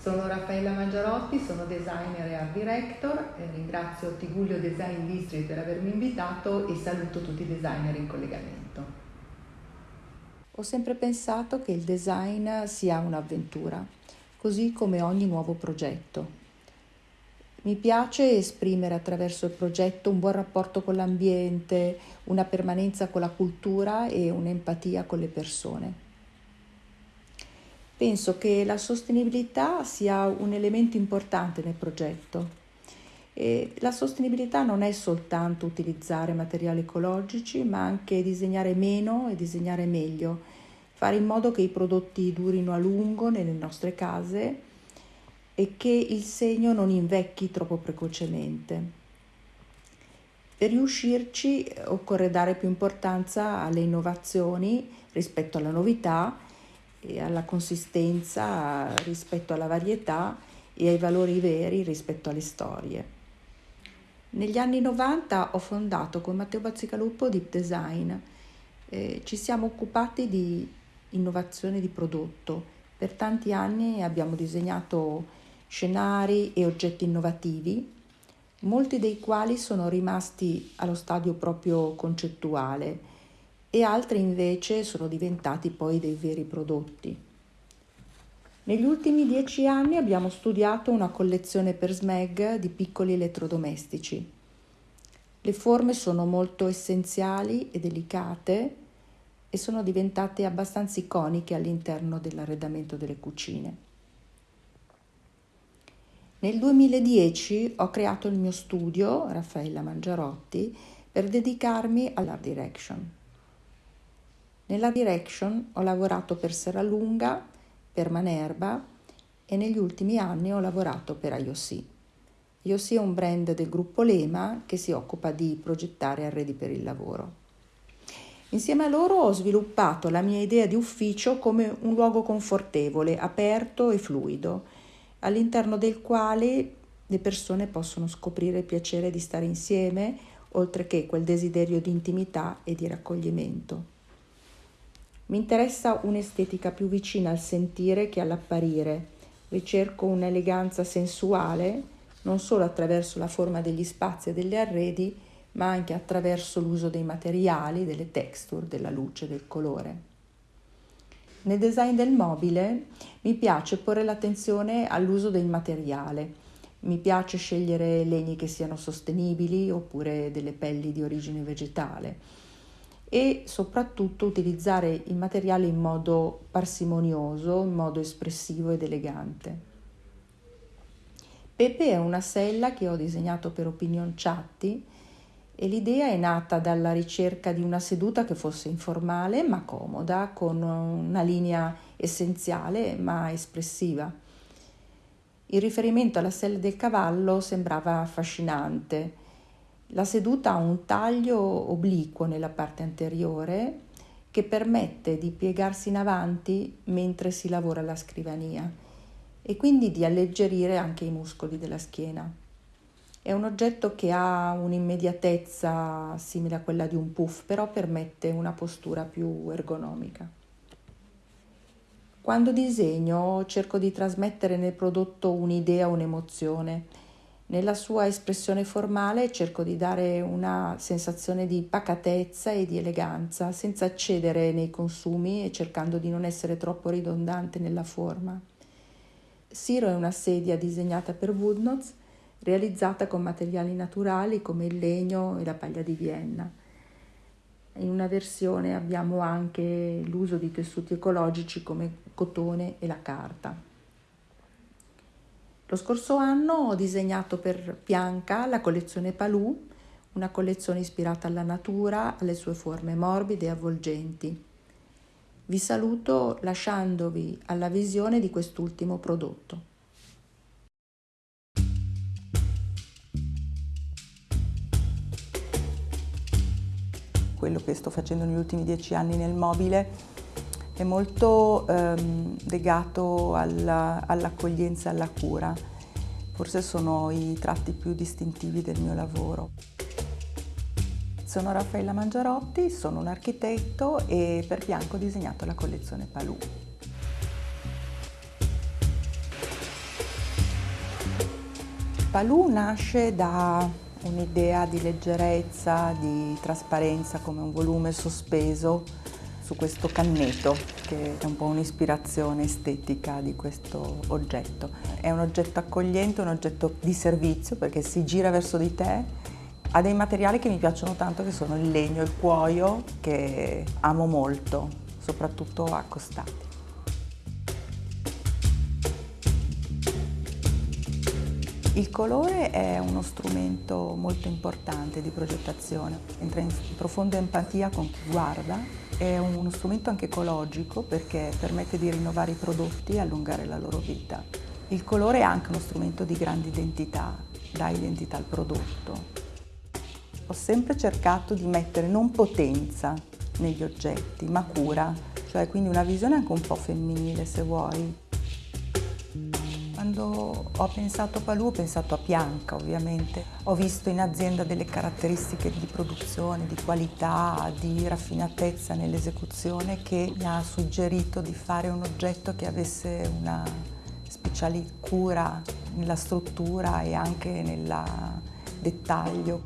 Sono Raffaella Mangiarotti, sono designer e art director, e ringrazio Tigullio Design District per avermi invitato e saluto tutti i designer in collegamento. Ho sempre pensato che il design sia un'avventura, così come ogni nuovo progetto. Mi piace esprimere attraverso il progetto un buon rapporto con l'ambiente, una permanenza con la cultura e un'empatia con le persone. Penso che la sostenibilità sia un elemento importante nel progetto. E la sostenibilità non è soltanto utilizzare materiali ecologici, ma anche disegnare meno e disegnare meglio, fare in modo che i prodotti durino a lungo nelle nostre case e che il segno non invecchi troppo precocemente. Per riuscirci occorre dare più importanza alle innovazioni rispetto alla novità alla consistenza rispetto alla varietà e ai valori veri rispetto alle storie. Negli anni 90 ho fondato con Matteo Bazzicaluppo Deep Design. Eh, ci siamo occupati di innovazione di prodotto. Per tanti anni abbiamo disegnato scenari e oggetti innovativi, molti dei quali sono rimasti allo stadio proprio concettuale e altri invece sono diventati poi dei veri prodotti. Negli ultimi dieci anni abbiamo studiato una collezione per SMEG di piccoli elettrodomestici. Le forme sono molto essenziali e delicate e sono diventate abbastanza iconiche all'interno dell'arredamento delle cucine. Nel 2010 ho creato il mio studio, Raffaella Mangiarotti, per dedicarmi all'art direction. Nella direction ho lavorato per Serralunga, per Manerba e negli ultimi anni ho lavorato per IOC. IOC è un brand del gruppo Lema che si occupa di progettare arredi per il lavoro. Insieme a loro ho sviluppato la mia idea di ufficio come un luogo confortevole, aperto e fluido, all'interno del quale le persone possono scoprire il piacere di stare insieme, oltre che quel desiderio di intimità e di raccoglimento. Mi interessa un'estetica più vicina al sentire che all'apparire. Ricerco un'eleganza sensuale, non solo attraverso la forma degli spazi e degli arredi, ma anche attraverso l'uso dei materiali, delle texture, della luce, del colore. Nel design del mobile mi piace porre l'attenzione all'uso del materiale. Mi piace scegliere legni che siano sostenibili oppure delle pelli di origine vegetale e soprattutto utilizzare il materiale in modo parsimonioso, in modo espressivo ed elegante. Pepe è una sella che ho disegnato per Opinion Chatti e l'idea è nata dalla ricerca di una seduta che fosse informale ma comoda, con una linea essenziale ma espressiva. Il riferimento alla sella del cavallo sembrava affascinante la seduta ha un taglio obliquo nella parte anteriore che permette di piegarsi in avanti mentre si lavora alla scrivania e quindi di alleggerire anche i muscoli della schiena. È un oggetto che ha un'immediatezza simile a quella di un puff, però permette una postura più ergonomica. Quando disegno cerco di trasmettere nel prodotto un'idea o un'emozione nella sua espressione formale cerco di dare una sensazione di pacatezza e di eleganza, senza cedere nei consumi e cercando di non essere troppo ridondante nella forma. Siro è una sedia disegnata per Woodnotes, realizzata con materiali naturali come il legno e la paglia di Vienna. In una versione abbiamo anche l'uso di tessuti ecologici come cotone e la carta. Lo scorso anno ho disegnato per Bianca la collezione Palù, una collezione ispirata alla natura, alle sue forme morbide e avvolgenti. Vi saluto lasciandovi alla visione di quest'ultimo prodotto. Quello che sto facendo negli ultimi dieci anni nel mobile è molto ehm, legato alla, all'accoglienza e alla cura. Forse sono i tratti più distintivi del mio lavoro. Sono Raffaella Mangiarotti, sono un architetto e per Bianco ho disegnato la collezione Palù. Palù nasce da un'idea di leggerezza, di trasparenza come un volume sospeso su questo canneto che è un po' un'ispirazione estetica di questo oggetto. È un oggetto accogliente, un oggetto di servizio perché si gira verso di te, ha dei materiali che mi piacciono tanto che sono il legno, il cuoio che amo molto, soprattutto accostati. Il colore è uno strumento molto importante di progettazione, entra in profonda empatia con chi guarda, è uno strumento anche ecologico perché permette di rinnovare i prodotti e allungare la loro vita. Il colore è anche uno strumento di grande identità, dà identità al prodotto. Ho sempre cercato di mettere non potenza negli oggetti, ma cura, cioè quindi una visione anche un po' femminile se vuoi. Quando ho pensato a Palù ho pensato a Bianca ovviamente. Ho visto in azienda delle caratteristiche di produzione, di qualità, di raffinatezza nell'esecuzione che mi ha suggerito di fare un oggetto che avesse una speciale cura nella struttura e anche nel dettaglio.